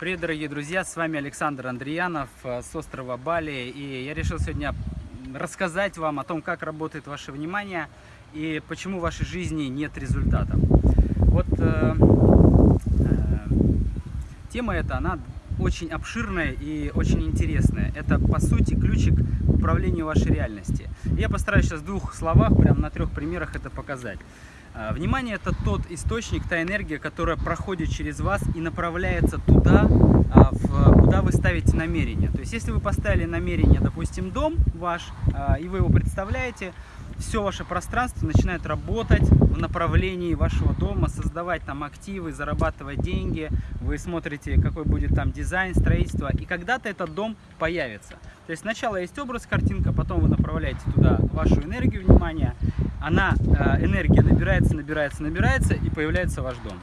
Привет, дорогие друзья! С вами Александр Андреянов э, с острова Бали. И я решил сегодня рассказать вам о том, как работает ваше внимание и почему в вашей жизни нет результата. Вот э, э, тема эта, она очень обширная и очень интересная. Это, по сути, ключик к управлению вашей реальности. Я постараюсь сейчас в двух словах, прям на трех примерах это показать. А, внимание это тот источник, та энергия, которая проходит через вас и направляется туда, а, куда вы ставите намерение. То есть, если вы поставили намерение, допустим, дом ваш, а, и вы его представляете, все ваше пространство начинает работать в направлении вашего дома, создавать там активы, зарабатывать деньги. Вы смотрите, какой будет там дизайн, строительство, и когда-то этот дом появится. То есть сначала есть образ, картинка, потом вы направляете туда вашу энергию, внимание, она, э, энергия набирается, набирается, набирается, и появляется ваш дом.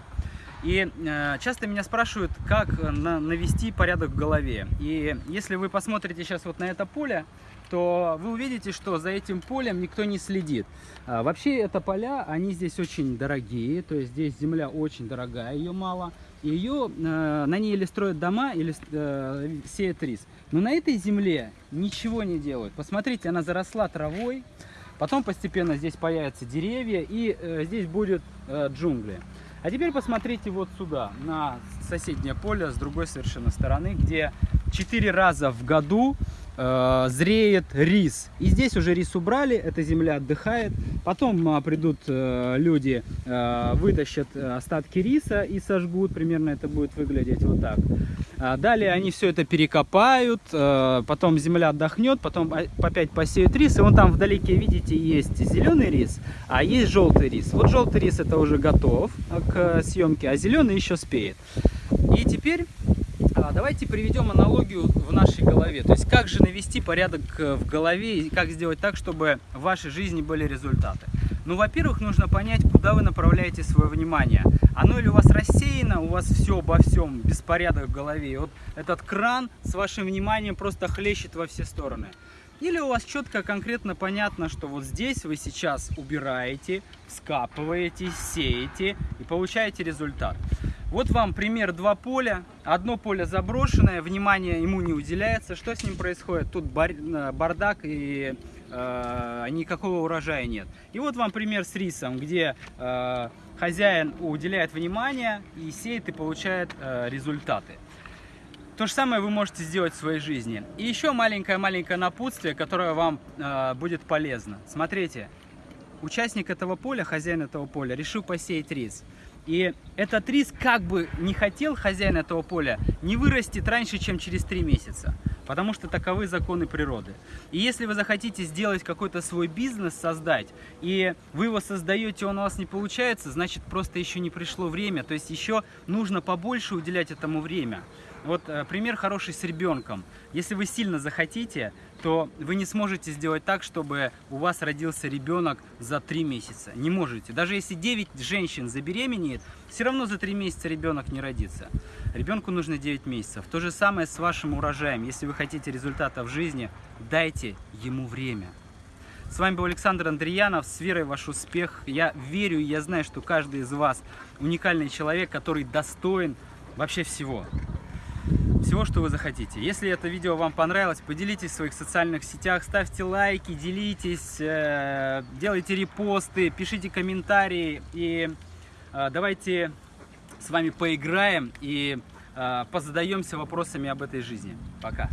И э, часто меня спрашивают, как на, навести порядок в голове. И если вы посмотрите сейчас вот на это поле, то вы увидите, что за этим полем никто не следит. А, вообще это поля, они здесь очень дорогие, то есть здесь земля очень дорогая, ее мало. Ее, э, на ней или строят дома, или э, сеют рис. Но на этой земле ничего не делают. Посмотрите, она заросла травой, Потом постепенно здесь появятся деревья и э, здесь будет э, джунгли. А теперь посмотрите вот сюда, на соседнее поле, с другой совершенно стороны, где 4 раза в году э, зреет рис. И здесь уже рис убрали, эта земля отдыхает. Потом э, придут э, люди, э, вытащат остатки риса и сожгут. Примерно это будет выглядеть вот так. А далее они все это перекопают, э, потом земля отдохнет, потом опять посеют рис. И вон там вдалеке, видите, есть зеленый рис, а есть желтый рис. Вот желтый рис это уже готов к съемке, а зеленый еще спеет. И теперь давайте приведем аналогию в нашей голове. То есть, как же навести порядок э, в голове и как сделать так, чтобы в вашей жизни были результаты. Ну, во-первых, нужно понять, куда вы направляете свое внимание. Оно или у вас рассеяно, у вас все обо всем, беспорядок в голове. И вот этот кран с вашим вниманием просто хлещет во все стороны. Или у вас четко, конкретно понятно, что вот здесь вы сейчас убираете, скапываете, сеете и получаете результат. Вот вам пример два поля. Одно поле заброшенное, внимание ему не уделяется. Что с ним происходит? Тут э, бардак и э, никакого урожая нет. И вот вам пример с рисом, где э, хозяин уделяет внимание и сеет и получает э, результаты. То же самое вы можете сделать в своей жизни. И еще маленькое-маленькое напутствие, которое вам э, будет полезно. Смотрите, участник этого поля, хозяин этого поля, решил посеять рис. И этот рис, как бы не хотел хозяин этого поля, не вырастет раньше, чем через три месяца. Потому что таковы законы природы. И если вы захотите сделать какой-то свой бизнес, создать, и вы его создаете, он у вас не получается, значит просто еще не пришло время. То есть еще нужно побольше уделять этому время. Вот э, пример хороший с ребенком. Если вы сильно захотите, то вы не сможете сделать так, чтобы у вас родился ребенок за 3 месяца. Не можете. Даже если 9 женщин забеременеет, все равно за 3 месяца ребенок не родится. Ребенку нужно 9 месяцев. То же самое с вашим урожаем. Если вы хотите результата в жизни, дайте ему время. С вами был Александр Андреянов, с верой в ваш успех. Я верю и я знаю, что каждый из вас уникальный человек, который достоин вообще всего всего, что вы захотите. Если это видео вам понравилось, поделитесь в своих социальных сетях, ставьте лайки, делитесь, э, делайте репосты, пишите комментарии и э, давайте с вами поиграем и э, позадаемся вопросами об этой жизни. Пока!